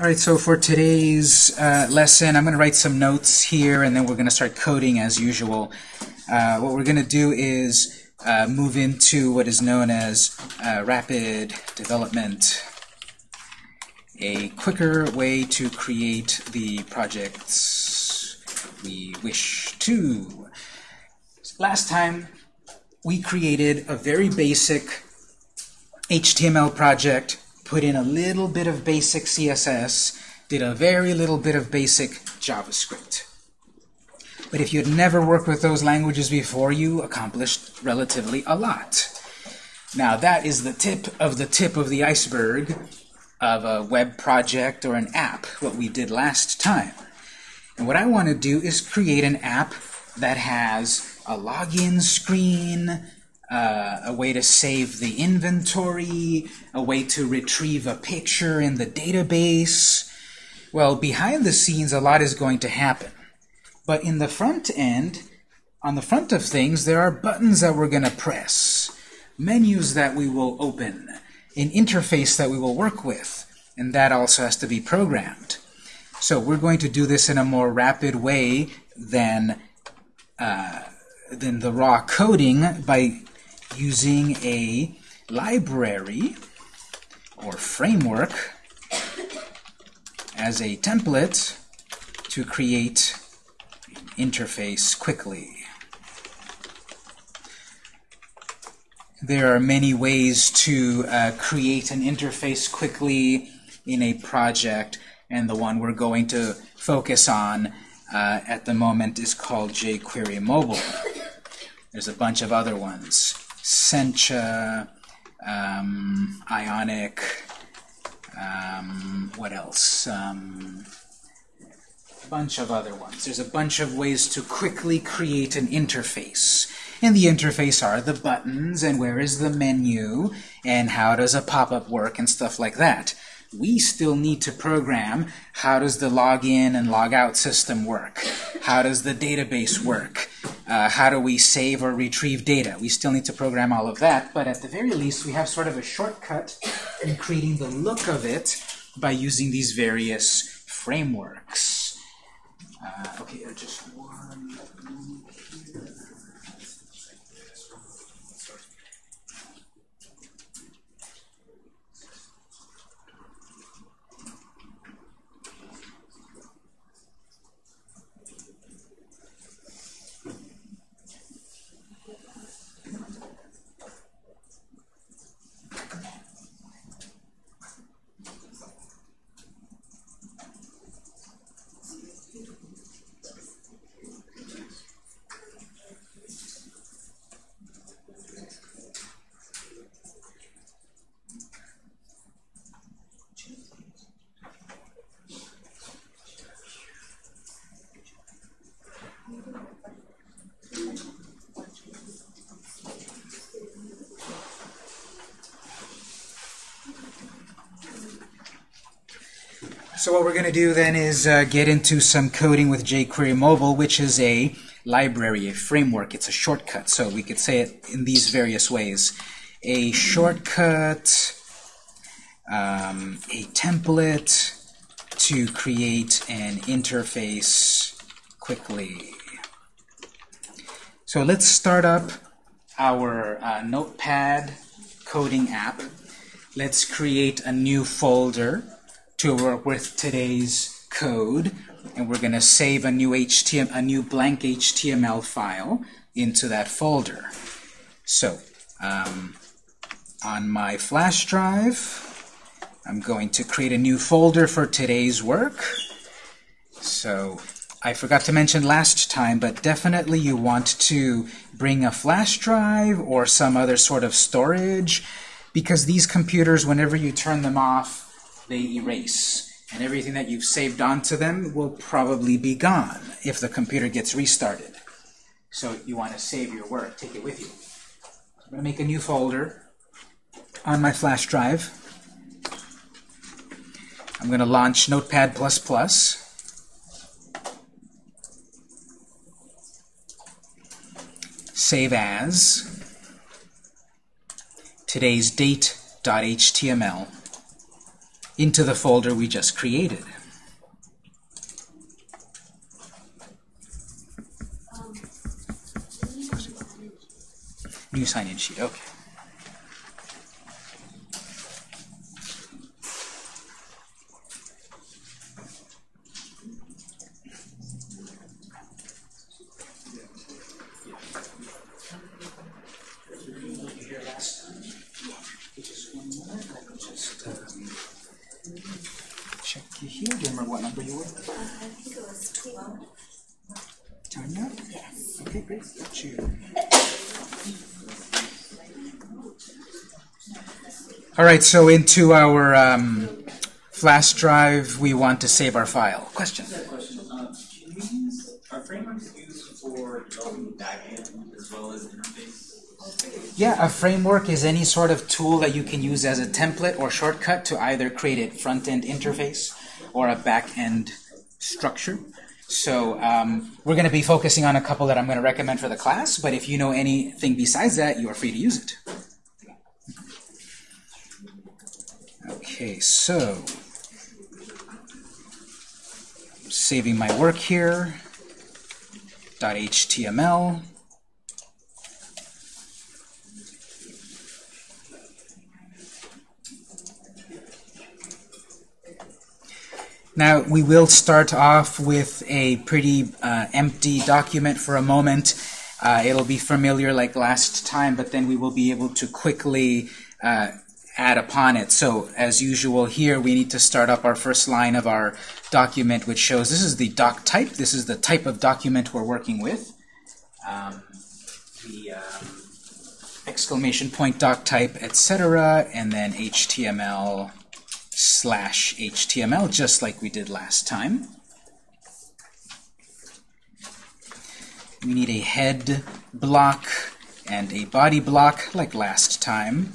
All right, so for today's uh, lesson, I'm going to write some notes here, and then we're going to start coding as usual. Uh, what we're going to do is uh, move into what is known as uh, rapid development, a quicker way to create the projects we wish to. Last time, we created a very basic HTML project put in a little bit of basic CSS, did a very little bit of basic JavaScript. But if you had never worked with those languages before, you accomplished relatively a lot. Now that is the tip of the tip of the iceberg of a web project or an app, what we did last time. And what I want to do is create an app that has a login screen, uh, a way to save the inventory, a way to retrieve a picture in the database. Well, behind the scenes, a lot is going to happen. But in the front end, on the front of things, there are buttons that we're going to press, menus that we will open, an interface that we will work with, and that also has to be programmed. So we're going to do this in a more rapid way than, uh, than the raw coding by using a library or framework as a template to create an interface quickly. There are many ways to uh, create an interface quickly in a project, and the one we're going to focus on uh, at the moment is called jQuery Mobile. There's a bunch of other ones. Sencha, um, Ionic, um, what else? Um, a bunch of other ones. There's a bunch of ways to quickly create an interface. And the interface are the buttons, and where is the menu, and how does a pop-up work, and stuff like that. We still need to program how does the login and logout system work? How does the database work? Uh, how do we save or retrieve data? We still need to program all of that, but at the very least we have sort of a shortcut in creating the look of it by using these various frameworks. Uh, okay, just So what we're going to do then is uh, get into some coding with jQuery Mobile, which is a library, a framework. It's a shortcut, so we could say it in these various ways. A shortcut, um, a template to create an interface quickly. So let's start up our uh, Notepad coding app. Let's create a new folder to work with today's code, and we're going to save a new HTML, a new blank HTML file into that folder. So, um, on my flash drive, I'm going to create a new folder for today's work. So, I forgot to mention last time, but definitely you want to bring a flash drive or some other sort of storage, because these computers, whenever you turn them off, they erase. And everything that you've saved onto them will probably be gone if the computer gets restarted. So you want to save your work, take it with you. I'm going to make a new folder on my flash drive. I'm going to launch Notepad++. Save as today's date.html into the folder we just created. Um, New sign-in sheet, okay. Check you here. Do you remember what number you were? I think it was 12. Tanya? Yes. Okay, great. Got you. All right, so into our um, flash drive, we want to save our file. Question? question. Can we use, are frameworks used for developing backend as well as interface? Yeah, a framework is any sort of tool that you can use as a template or shortcut to either create a front-end interface or a back-end structure. So um, we're going to be focusing on a couple that I'm going to recommend for the class, but if you know anything besides that, you are free to use it. Okay, so saving my work here, .html. Now, we will start off with a pretty uh, empty document for a moment. Uh, it'll be familiar like last time, but then we will be able to quickly uh, add upon it. So, as usual here, we need to start up our first line of our document, which shows this is the doc type. This is the type of document we're working with. Um, the um, exclamation point doc type, etc., and then HTML slash HTML, just like we did last time. We need a head block and a body block, like last time.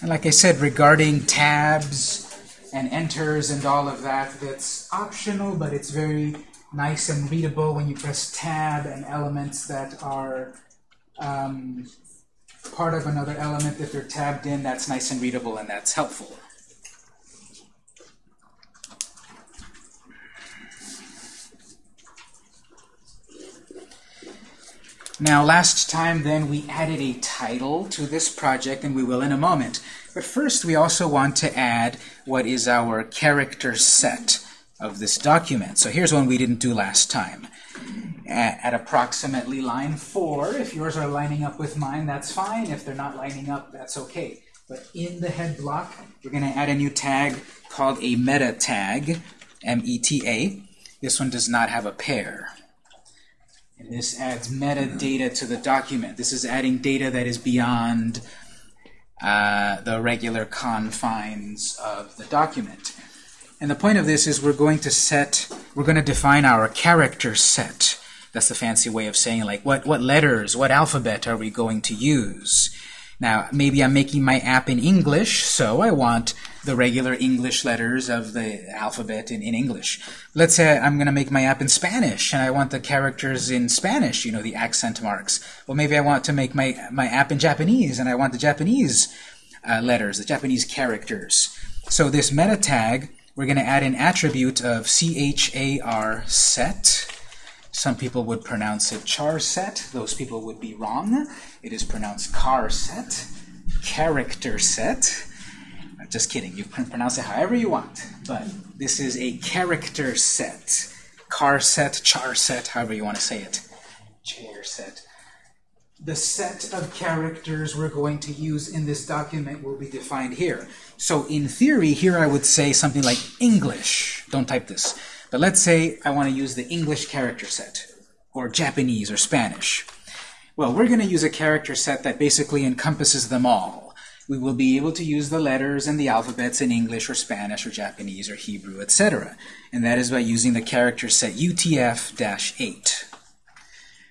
And like I said, regarding tabs and enters and all of that, that's optional, but it's very nice and readable when you press tab and elements that are um, part of another element. If they're tabbed in, that's nice and readable and that's helpful. Now, last time then we added a title to this project, and we will in a moment. But first, we also want to add what is our character set of this document. So here's one we didn't do last time. At, at approximately line 4, if yours are lining up with mine, that's fine. If they're not lining up, that's okay. But in the head block, we're going to add a new tag called a meta tag, M-E-T-A. This one does not have a pair. And this adds metadata to the document. This is adding data that is beyond uh, the regular confines of the document. And the point of this is we're going to set, we're going to define our character set. That's the fancy way of saying like what, what letters, what alphabet are we going to use? Now, maybe I'm making my app in English, so I want the regular English letters of the alphabet in, in English. Let's say I'm going to make my app in Spanish, and I want the characters in Spanish, you know, the accent marks. Well, maybe I want to make my, my app in Japanese, and I want the Japanese uh, letters, the Japanese characters. So this meta tag, we're going to add an attribute of char set. Some people would pronounce it char set. Those people would be wrong. It is pronounced car set, character set. Just kidding. You can pronounce it however you want. But this is a character set. Car set, char set, however you want to say it. Chair set. The set of characters we're going to use in this document will be defined here. So in theory, here I would say something like English. Don't type this. But let's say I want to use the English character set, or Japanese or Spanish. Well, we're going to use a character set that basically encompasses them all. We will be able to use the letters and the alphabets in English or Spanish or Japanese or Hebrew, etc. And that is by using the character set UTF-8.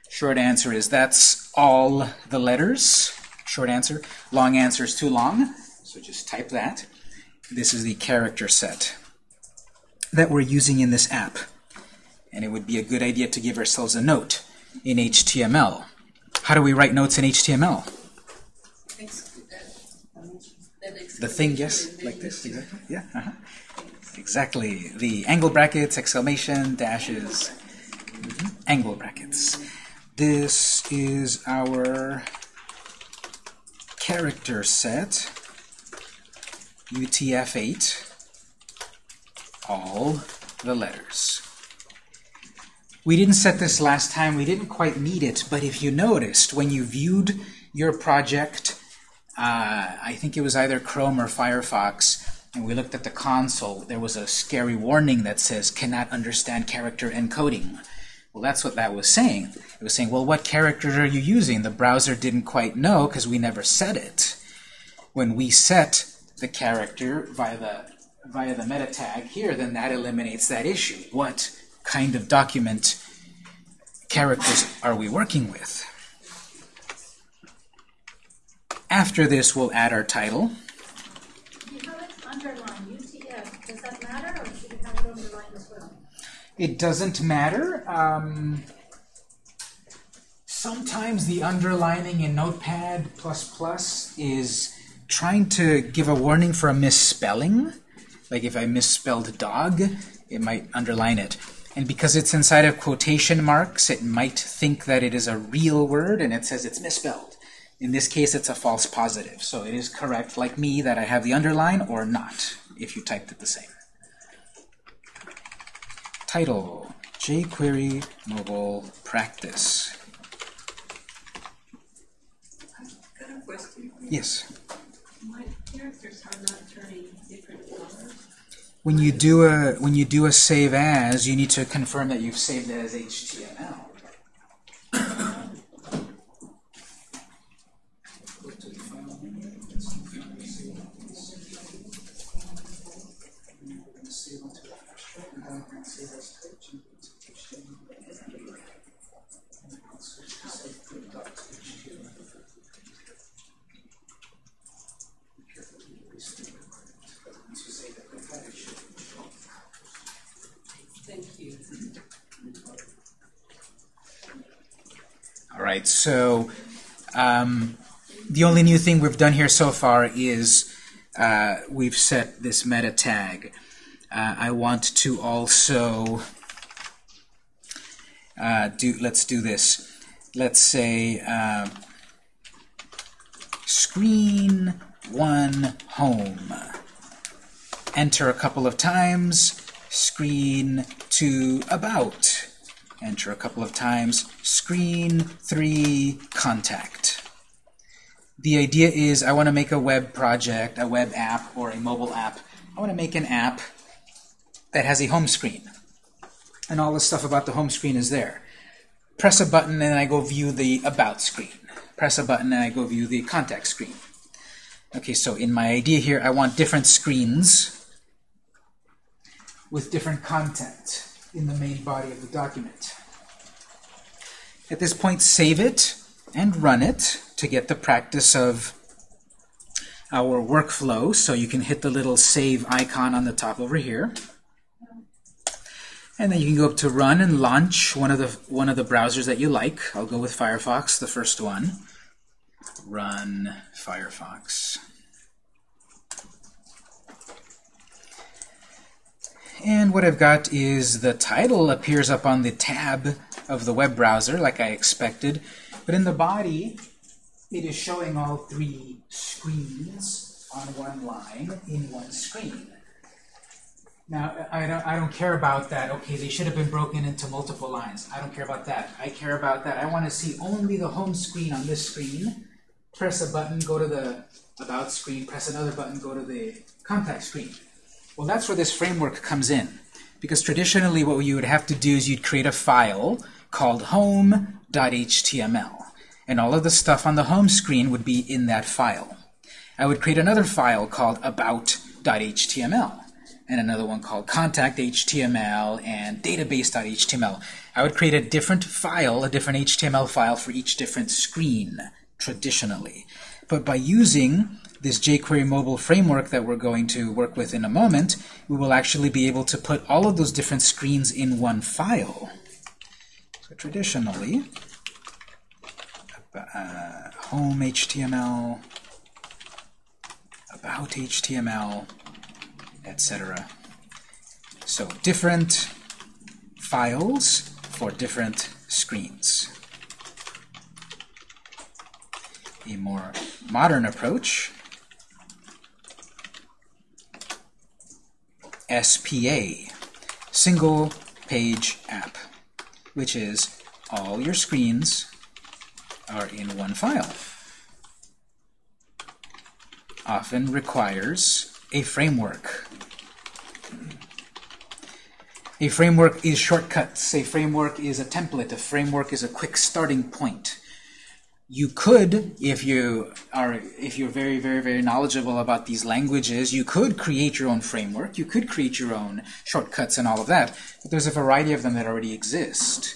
Short answer is that's all the letters. Short answer. Long answer is too long, so just type that. This is the character set that we're using in this app. And it would be a good idea to give ourselves a note. in HTML. How do we write notes in HTML? The thing, yes, like this, exactly. Yeah, uh-huh. exactly. The angle brackets, exclamation, dashes, mhm, angle brackets. This is our character set, UTF-8, all the letters. We didn't set this last time, we didn't quite need it, but if you noticed, when you viewed your project, uh, I think it was either Chrome or Firefox, and we looked at the console, there was a scary warning that says, cannot understand character encoding. Well, that's what that was saying. It was saying, well, what characters are you using? The browser didn't quite know because we never set it. When we set the character via the, via the meta tag here, then that eliminates that issue. What kind of document characters are we working with? After this, we'll add our title. It doesn't matter. Um, sometimes the underlining in Notepad++ is trying to give a warning for a misspelling. Like if I misspelled dog, it might underline it. And because it's inside of quotation marks, it might think that it is a real word and it says it's misspelled. In this case, it's a false positive. So it is correct, like me, that I have the underline or not, if you typed it the same. Title, jQuery Mobile Practice. Got a question. Yes. My characters are not turning. When you do a when you do a save as, you need to confirm that you've saved it as HTML. Thank you. All right, so um, the only new thing we've done here so far is uh, we've set this meta tag. Uh, I want to also uh, do. Let's do this. Let's say uh, screen one home. Enter a couple of times. Screen to about enter a couple of times, screen 3 contact. The idea is I want to make a web project, a web app, or a mobile app. I want to make an app that has a home screen. And all the stuff about the home screen is there. Press a button and I go view the about screen. Press a button and I go view the contact screen. Okay, so in my idea here, I want different screens with different content in the main body of the document. At this point, save it and run it to get the practice of our workflow. So you can hit the little save icon on the top over here. And then you can go up to run and launch one of the one of the browsers that you like. I'll go with Firefox, the first one. Run Firefox. And what I've got is the title appears up on the tab of the web browser, like I expected. But in the body, it is showing all three screens on one line in one screen. Now, I don't, I don't care about that. Okay, they should have been broken into multiple lines. I don't care about that. I care about that. I want to see only the home screen on this screen. Press a button, go to the About screen. Press another button, go to the Contact screen. Well, that's where this framework comes in. Because traditionally what you would have to do is you'd create a file called home.html. And all of the stuff on the home screen would be in that file. I would create another file called about.html and another one called contact.html and database.html. I would create a different file, a different HTML file for each different screen, traditionally. But by using this jQuery mobile framework that we're going to work with in a moment, we will actually be able to put all of those different screens in one file. So traditionally, uh, home HTML, about HTML, etc. So different files for different screens. A more modern approach, SPA, single page app, which is all your screens are in one file. Often requires a framework. A framework is shortcuts. A framework is a template. A framework is a quick starting point. You could, if you are, if you're very, very, very knowledgeable about these languages, you could create your own framework. You could create your own shortcuts and all of that. But there's a variety of them that already exist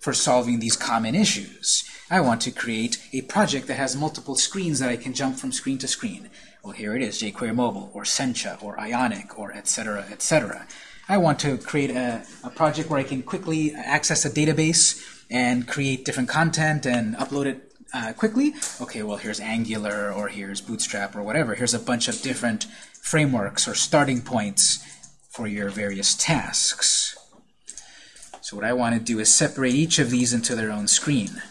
for solving these common issues. I want to create a project that has multiple screens that I can jump from screen to screen. Well, here it is, jQuery Mobile, or Sencha, or Ionic, or etc., etc. I want to create a, a project where I can quickly access a database and create different content and upload it uh, quickly. Okay, well, here's Angular, or here's Bootstrap, or whatever. Here's a bunch of different frameworks or starting points for your various tasks. So what I want to do is separate each of these into their own screen.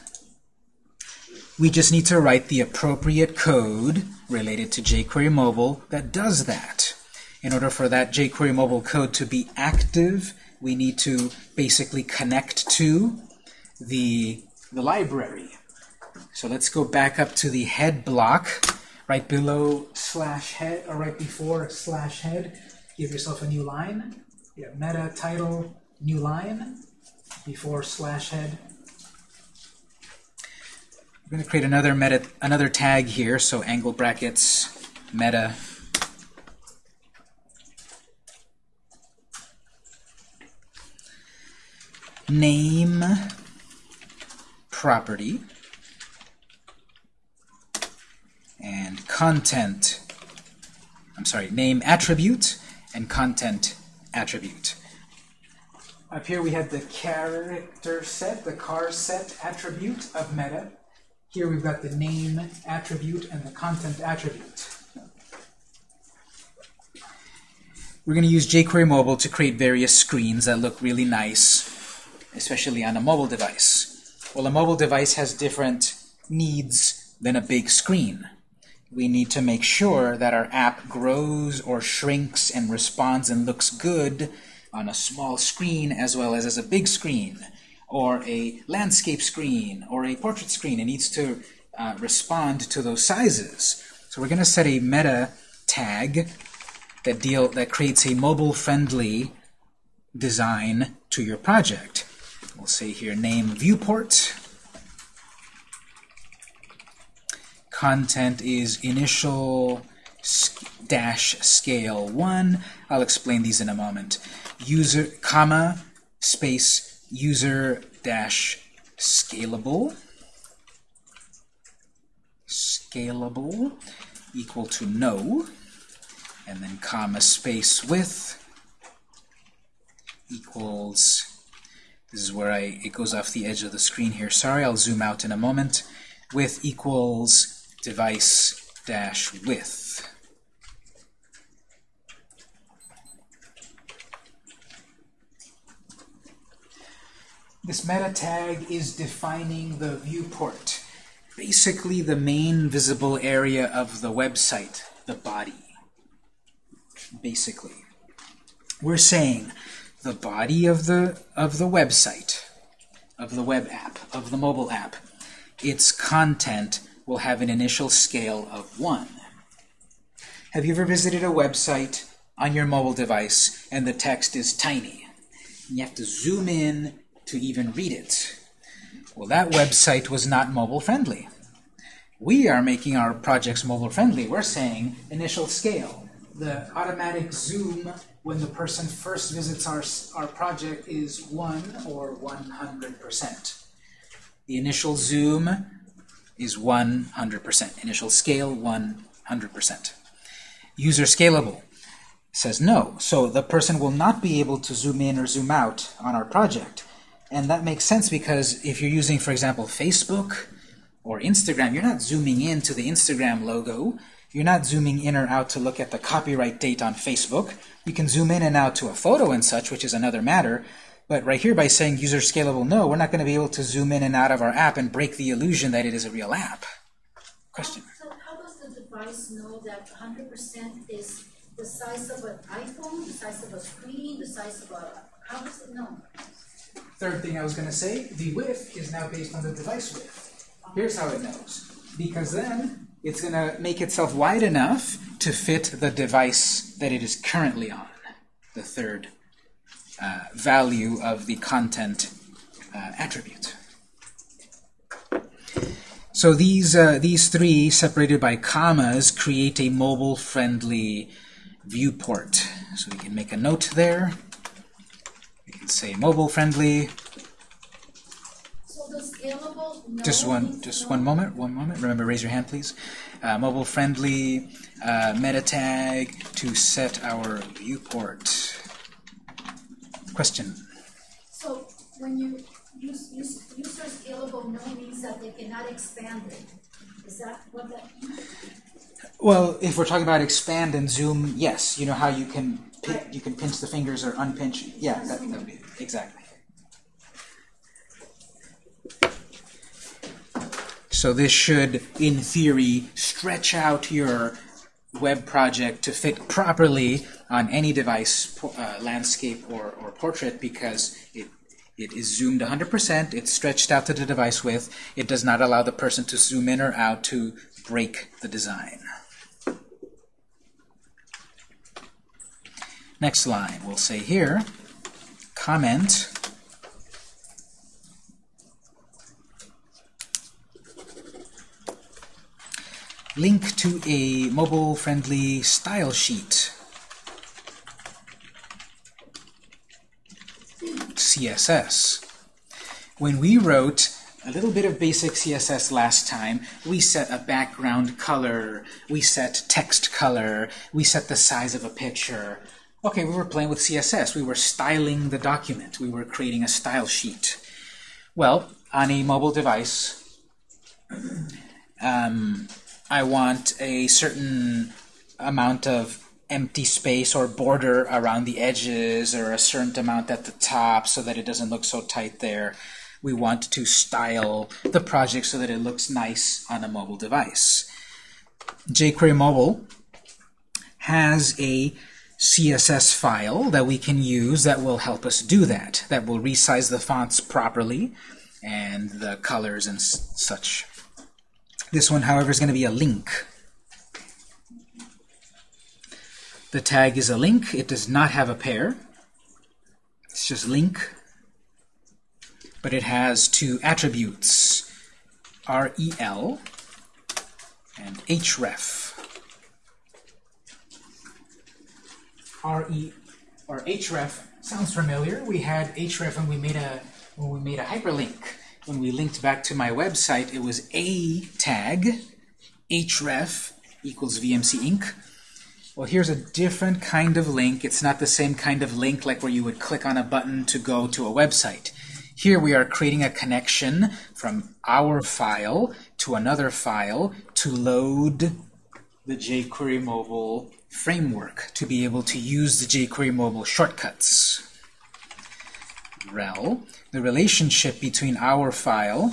We just need to write the appropriate code related to jQuery Mobile that does that. In order for that jQuery Mobile code to be active, we need to basically connect to the, the library. So let's go back up to the head block, right below slash head, or right before slash head. Give yourself a new line. Yeah, meta title, new line, before slash head. I'm going to create another meta, another tag here, so angle brackets, meta. Name property and content. I'm sorry, name attribute and content attribute. Up here we have the character set, the car set attribute of meta. Here we've got the name attribute and the content attribute. We're going to use jQuery Mobile to create various screens that look really nice, especially on a mobile device. Well, a mobile device has different needs than a big screen. We need to make sure that our app grows or shrinks and responds and looks good on a small screen as well as as a big screen or a landscape screen or a portrait screen. It needs to uh, respond to those sizes. So we're going to set a meta tag that deal that creates a mobile-friendly design to your project. We'll say here name viewport. Content is initial dash scale 1. I'll explain these in a moment. User, comma, space, user dash scalable. Scalable equal to no. And then comma space width equals this is where I it goes off the edge of the screen here. Sorry, I'll zoom out in a moment. Width equals device dash width. This meta tag is defining the viewport, basically the main visible area of the website, the body. Basically, we're saying the body of the of the website, of the web app, of the mobile app, its content will have an initial scale of 1. Have you ever visited a website on your mobile device and the text is tiny? You have to zoom in to even read it. Well, that website was not mobile friendly. We are making our projects mobile friendly. We're saying initial scale. The automatic zoom when the person first visits our, our project is 1 or 100%. The initial zoom is 100%. Initial scale, 100%. User scalable says no. So the person will not be able to zoom in or zoom out on our project. And that makes sense because if you're using, for example, Facebook or Instagram, you're not zooming in to the Instagram logo. You're not zooming in or out to look at the copyright date on Facebook. You can zoom in and out to a photo and such, which is another matter. But right here, by saying user scalable no, we're not going to be able to zoom in and out of our app and break the illusion that it is a real app. Question. So how does the device know that hundred percent is the size of an iPhone, the size of a screen, the size of a, how does it know? Third thing I was going to say, the width is now based on the device width. Here's how it knows. Because then it's going to make itself wide enough to fit the device that it is currently on. The third uh, value of the content uh, attribute. So these, uh, these three, separated by commas, create a mobile-friendly viewport. So we can make a note there. We can say mobile-friendly. So no Just one, just one moment, one moment. Remember, raise your hand, please. Uh, mobile-friendly uh, meta tag to set our viewport. Question. So when you use, use, user scalable no means that they cannot expand it. Is that what that means? Well, if we're talking about expand and zoom, yes. You know how you can pi- you can pinch the fingers or unpinch. Yeah, that, that would be exactly. So this should, in theory, stretch out your web project to fit properly on any device, uh, landscape or, or portrait, because it it is zoomed 100%, it's stretched out to the device width, it does not allow the person to zoom in or out to break the design. Next line, we'll say here, comment link to a mobile-friendly style sheet. CSS. When we wrote a little bit of basic CSS last time, we set a background color, we set text color, we set the size of a picture. Okay, we were playing with CSS. We were styling the document. We were creating a style sheet. Well, on a mobile device, um, I want a certain amount of empty space or border around the edges or a certain amount at the top so that it doesn't look so tight there. We want to style the project so that it looks nice on a mobile device. jQuery Mobile has a CSS file that we can use that will help us do that, that will resize the fonts properly and the colors and such. This one, however, is going to be a link. The tag is a link. It does not have a pair. It's just link. But it has two attributes, rel and href. re or href sounds familiar. We had href when we made a when we made a hyperlink. When we linked back to my website, it was a tag href equals VMC Inc. Well, here's a different kind of link. It's not the same kind of link like where you would click on a button to go to a website. Here we are creating a connection from our file to another file to load the jQuery Mobile framework to be able to use the jQuery Mobile shortcuts. rel, the relationship between our file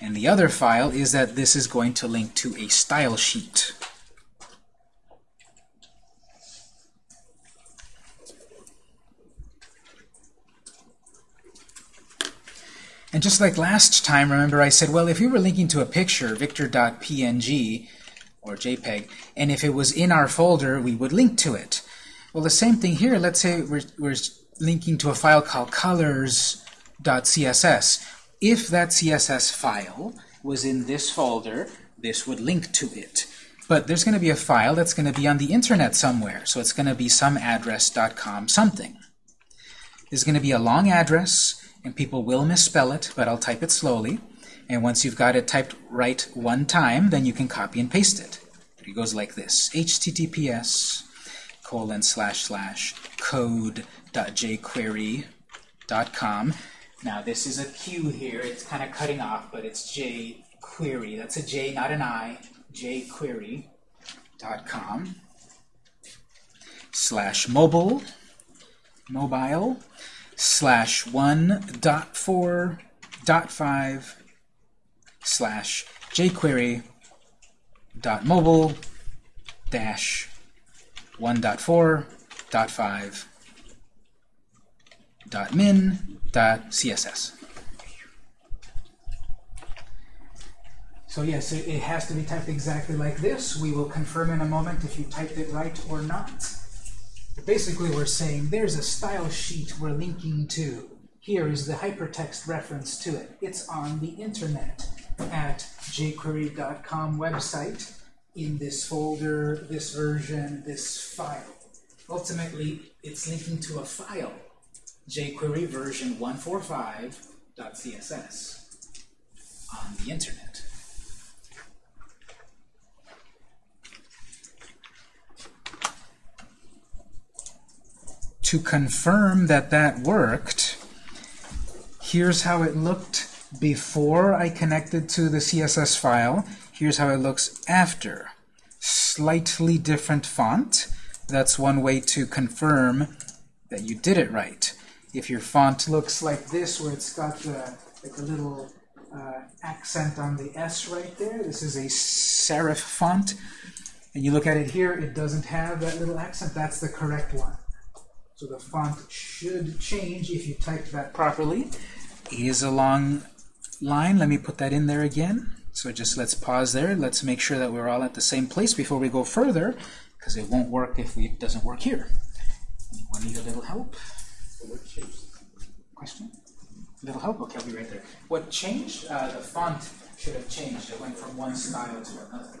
and the other file is that this is going to link to a style sheet. And just like last time, remember I said, well, if you were linking to a picture, victor.png, or JPEG, and if it was in our folder, we would link to it. Well, the same thing here. Let's say we're, we're linking to a file called colors.css. If that CSS file was in this folder, this would link to it. But there's going to be a file that's going to be on the internet somewhere, so it's going to be some address.com something. There's going to be a long address, and people will misspell it, but I'll type it slowly. And once you've got it typed right one time, then you can copy and paste it. It goes like this, https colon slash slash code.jquery jQuery.com. Now this is a Q here. It's kind of cutting off, but it's jQuery. That's a J, not an I. jQuery.com slash mobile mobile slash one dot four dot five slash jQuery dot mobile dash one dot four dot five dot min dot css. So yes, it, it has to be typed exactly like this. We will confirm in a moment if you typed it right or not. Basically, we're saying there's a style sheet we're linking to. Here is the hypertext reference to it. It's on the internet at jQuery.com website in this folder, this version, this file. Ultimately, it's linking to a file, jQuery version 145.css on the internet. To confirm that that worked, here's how it looked before I connected to the CSS file. Here's how it looks after. Slightly different font. That's one way to confirm that you did it right. If your font looks like this, where it's got the, like a little uh, accent on the S right there, this is a serif font. And you look at it here, it doesn't have that little accent. That's the correct one. So the font should change if you typed that properly. Is a long line. Let me put that in there again. So just let's pause there. Let's make sure that we're all at the same place before we go further, because it won't work if it doesn't work here. Anyone need a little help? Question? A little help? Okay, I'll be right there. What changed? Uh, the font should have changed. It went from one style to another.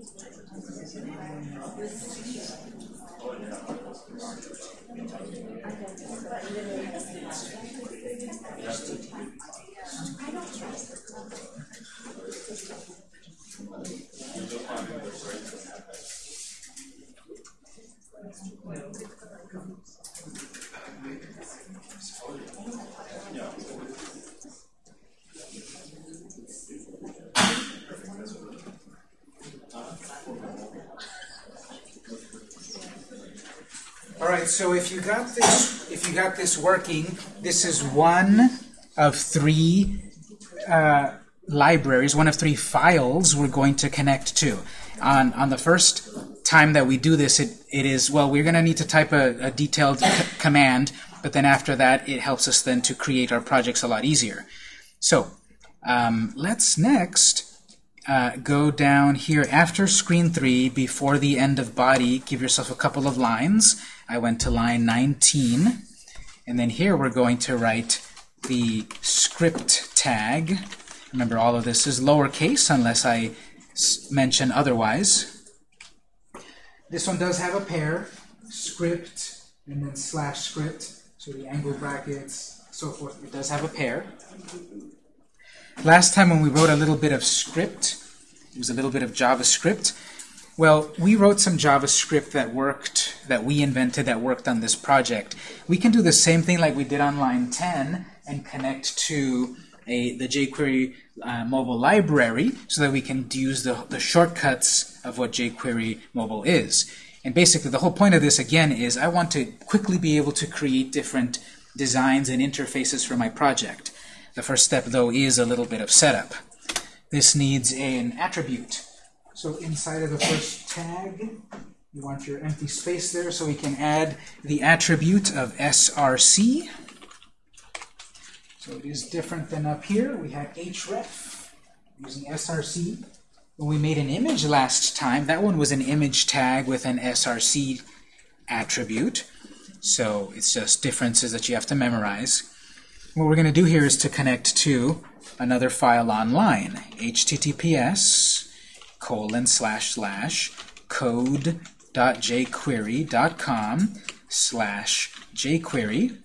Thank you. Got this working, this is one of three uh, libraries, one of three files we're going to connect to. On on the first time that we do this, it, it is well, we're going to need to type a, a detailed command, but then after that, it helps us then to create our projects a lot easier. So um, let's next uh, go down here after screen 3, before the end of body, give yourself a couple of lines. I went to line 19. And then here we're going to write the script tag. Remember, all of this is lowercase unless I mention otherwise. This one does have a pair, script and then slash script. So the angle brackets, so forth. It does have a pair. Last time when we wrote a little bit of script, it was a little bit of JavaScript. Well, we wrote some JavaScript that worked, that we invented, that worked on this project. We can do the same thing like we did on line 10 and connect to a, the jQuery uh, mobile library so that we can use the, the shortcuts of what jQuery mobile is. And basically the whole point of this again is I want to quickly be able to create different designs and interfaces for my project. The first step though is a little bit of setup. This needs an attribute. So inside of the first tag, you want your empty space there so we can add the attribute of src. So it is different than up here. We had href using src. When we made an image last time, that one was an image tag with an src attribute. So it's just differences that you have to memorize. What we're going to do here is to connect to another file online, https colon slash slash code.jquery.com slash jquery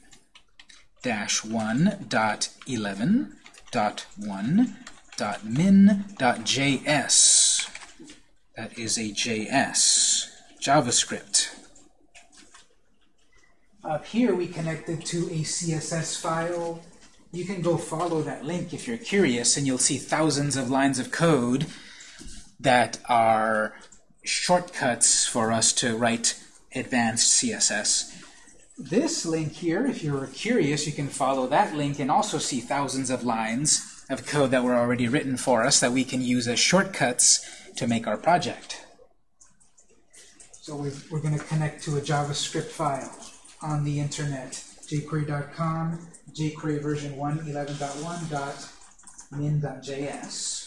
dash one dot eleven dot one dot min dot js. That is a JS, JavaScript. Up here we connected to a CSS file. You can go follow that link if you're curious, and you'll see thousands of lines of code that are shortcuts for us to write advanced CSS. This link here, if you're curious, you can follow that link and also see thousands of lines of code that were already written for us that we can use as shortcuts to make our project. So we're, we're going to connect to a JavaScript file on the internet, jquery.com, jQuery version 1.11.1.min.js.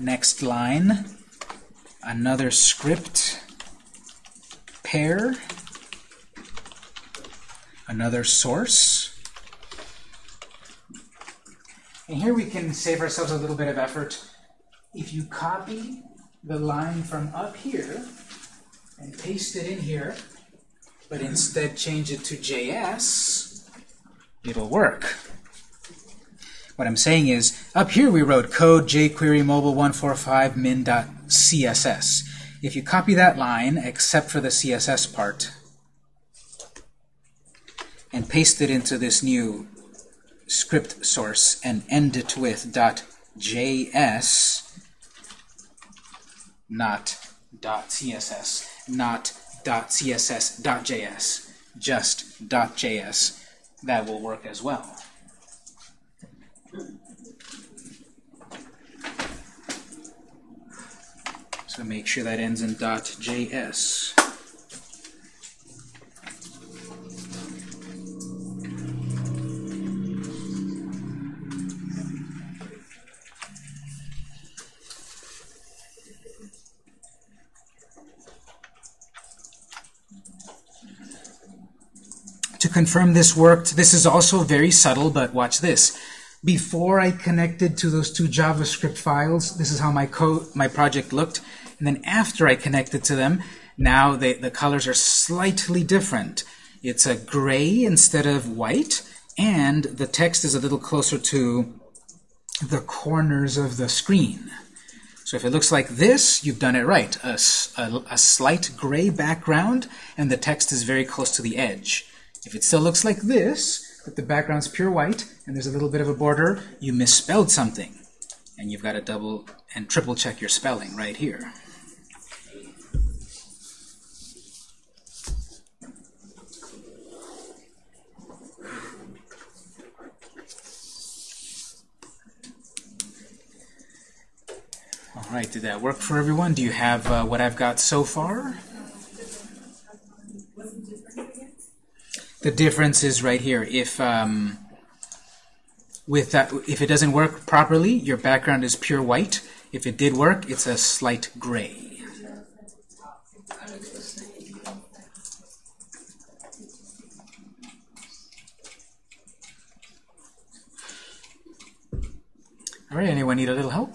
Next line, another script pair, another source. And here we can save ourselves a little bit of effort. If you copy the line from up here and paste it in here, but instead change it to JS, it'll work. What I'm saying is, up here we wrote code jQuery mobile 145 min.css. If you copy that line, except for the CSS part, and paste it into this new script source and end it with .js, not .css, not .css.js, just .js, that will work as well. So make sure that ends in .js. To confirm this worked, this is also very subtle, but watch this. Before I connected to those two JavaScript files, this is how my code, my project looked. And then after I connected to them, now they, the colors are slightly different. It's a gray instead of white, and the text is a little closer to the corners of the screen. So if it looks like this, you've done it right. A, a, a slight gray background, and the text is very close to the edge. If it still looks like this, that the background's pure white, and there's a little bit of a border, you misspelled something. And you've got to double and triple check your spelling right here. All right, did that work for everyone? Do you have uh, what I've got so far? The difference is right here. If um, with that, if it doesn't work properly, your background is pure white. If it did work, it's a slight gray. All right, anyone need a little help?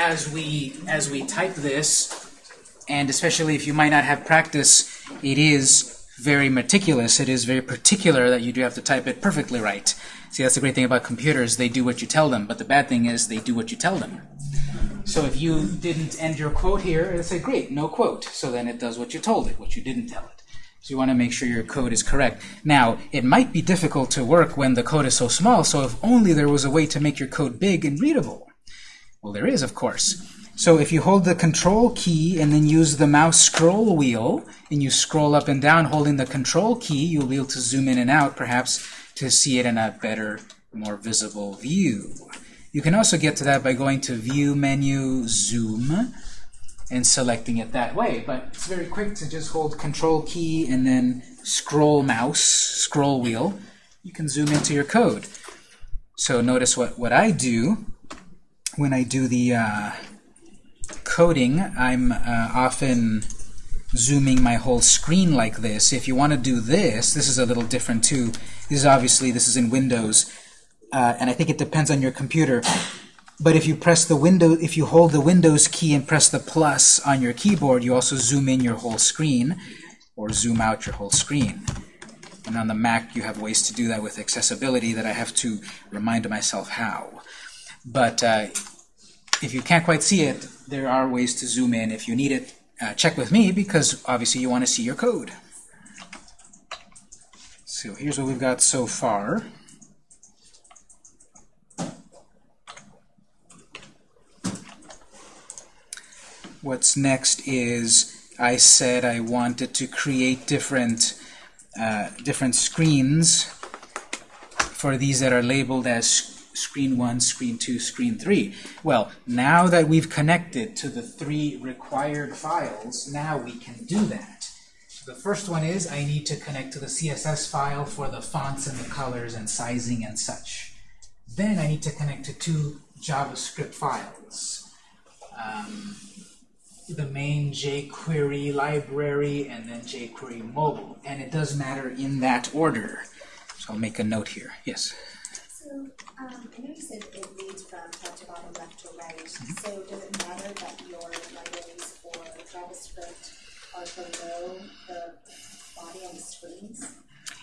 as we as we type this, and especially if you might not have practice, it is very meticulous. It is very particular that you do have to type it perfectly right. See, that's the great thing about computers. They do what you tell them, but the bad thing is they do what you tell them. So if you didn't end your quote here, it'll say, great, no quote. So then it does what you told it, what you didn't tell it. So you want to make sure your code is correct. Now, it might be difficult to work when the code is so small, so if only there was a way to make your code big and readable. Well, there is, of course. So if you hold the control key and then use the mouse scroll wheel, and you scroll up and down holding the control key, you'll be able to zoom in and out, perhaps, to see it in a better, more visible view. You can also get to that by going to View menu, Zoom, and selecting it that way. But it's very quick to just hold Control key and then scroll mouse, scroll wheel. You can zoom into your code. So notice what, what I do when I do the uh, coding. I'm uh, often zooming my whole screen like this. If you want to do this, this is a little different too. This is obviously, this is in Windows, uh, and I think it depends on your computer. But if you press the window, if you hold the Windows key and press the plus on your keyboard, you also zoom in your whole screen, or zoom out your whole screen. And on the Mac, you have ways to do that with accessibility that I have to remind myself how. But uh, if you can't quite see it, there are ways to zoom in. If you need it, uh, check with me, because obviously you want to see your code. So here's what we've got so far. What's next is I said I wanted to create different uh, different screens for these that are labeled as screen 1, screen 2, screen 3. Well, now that we've connected to the three required files, now we can do that. So the first one is I need to connect to the CSS file for the fonts and the colors and sizing and such. Then I need to connect to two JavaScript files. Um, the main jQuery library and then jQuery mobile. And it does matter in that order. So I'll make a note here. Yes? So, um, I know you said it reads from top to bottom, left to right. So does it matter that your libraries for JavaScript are below the body on the screens?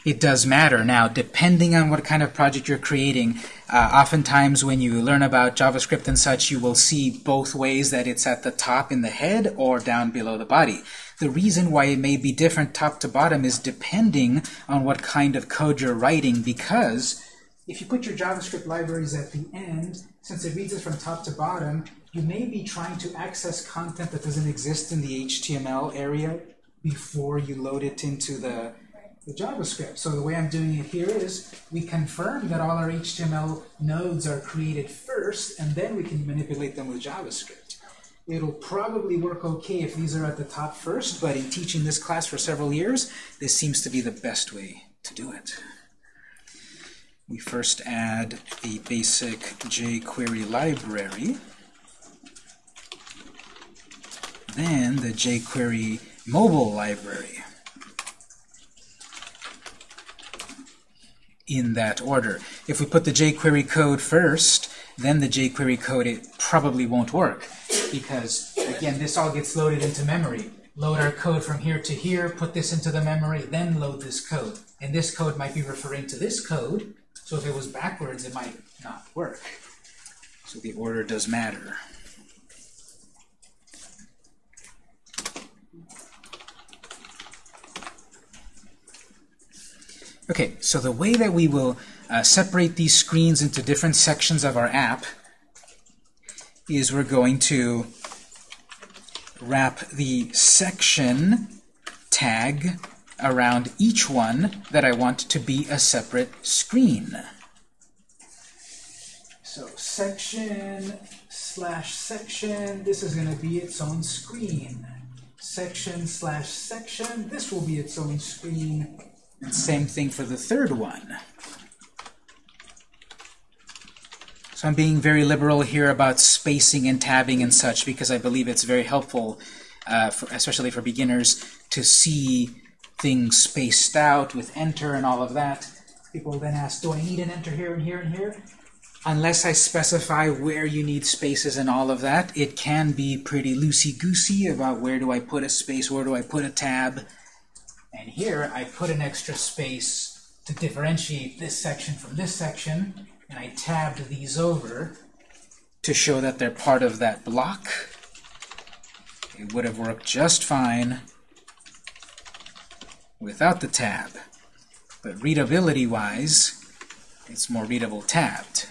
it does matter. Now, depending on what kind of project you're creating, uh, oftentimes when you learn about JavaScript and such, you will see both ways that it's at the top in the head or down below the body. The reason why it may be different top to bottom is depending on what kind of code you're writing because if you put your JavaScript libraries at the end, since it reads it from top to bottom, you may be trying to access content that doesn't exist in the HTML area before you load it into the, the JavaScript. So the way I'm doing it here is we confirm that all our HTML nodes are created first, and then we can manipulate them with JavaScript. It'll probably work okay if these are at the top first, but in teaching this class for several years, this seems to be the best way to do it. We first add the basic jQuery library, then the jQuery mobile library. In that order. If we put the jQuery code first, then the jQuery code, it probably won't work because, again, this all gets loaded into memory. Load our code from here to here, put this into the memory, then load this code. And this code might be referring to this code, so if it was backwards, it might not work. So the order does matter. Okay, so the way that we will uh, separate these screens into different sections of our app is we're going to wrap the section tag around each one that I want to be a separate screen. So section slash section, this is going to be its own screen. Section slash section, this will be its own screen. And same thing for the third one. So I'm being very liberal here about spacing and tabbing and such because I believe it's very helpful, uh, for, especially for beginners, to see things spaced out with enter and all of that. People then ask, do I need an enter here and here and here? Unless I specify where you need spaces and all of that, it can be pretty loosey-goosey about where do I put a space, where do I put a tab. And here I put an extra space to differentiate this section from this section, and I tabbed these over to show that they're part of that block. It would have worked just fine without the tab. But readability-wise, it's more readable tabbed.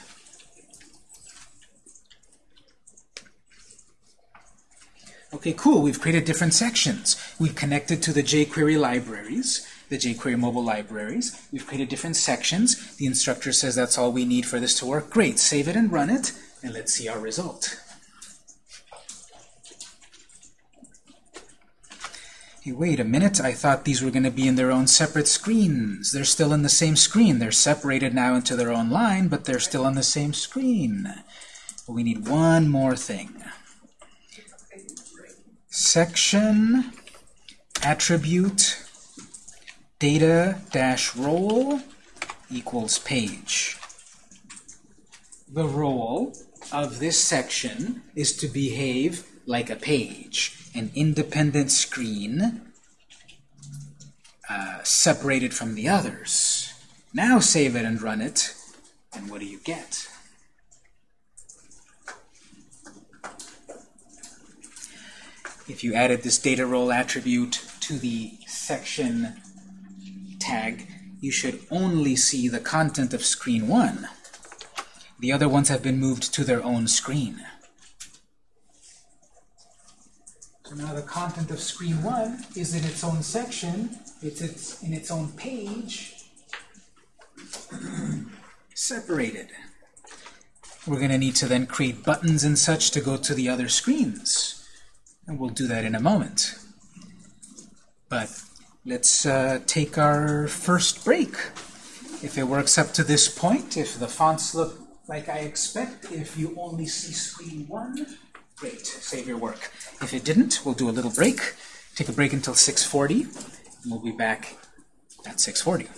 Okay, cool. We've created different sections. We've connected to the jQuery libraries, the jQuery mobile libraries. We've created different sections. The instructor says that's all we need for this to work. Great. Save it and run it, and let's see our result. Hey, wait a minute. I thought these were going to be in their own separate screens. They're still in the same screen. They're separated now into their own line, but they're still on the same screen. But we need one more thing section attribute data dash role equals page. The role of this section is to behave like a page, an independent screen uh, separated from the others. Now save it and run it, and what do you get? if you added this data role attribute to the section tag, you should only see the content of screen 1. The other ones have been moved to their own screen. So now the content of screen 1 is in its own section, it's, it's in its own page, separated. We're going to need to then create buttons and such to go to the other screens. And we'll do that in a moment. But let's uh, take our first break. If it works up to this point, if the fonts look like I expect, if you only see screen one, Great. Save your work. If it didn't, we'll do a little break. Take a break until 6.40, and we'll be back at 6.40.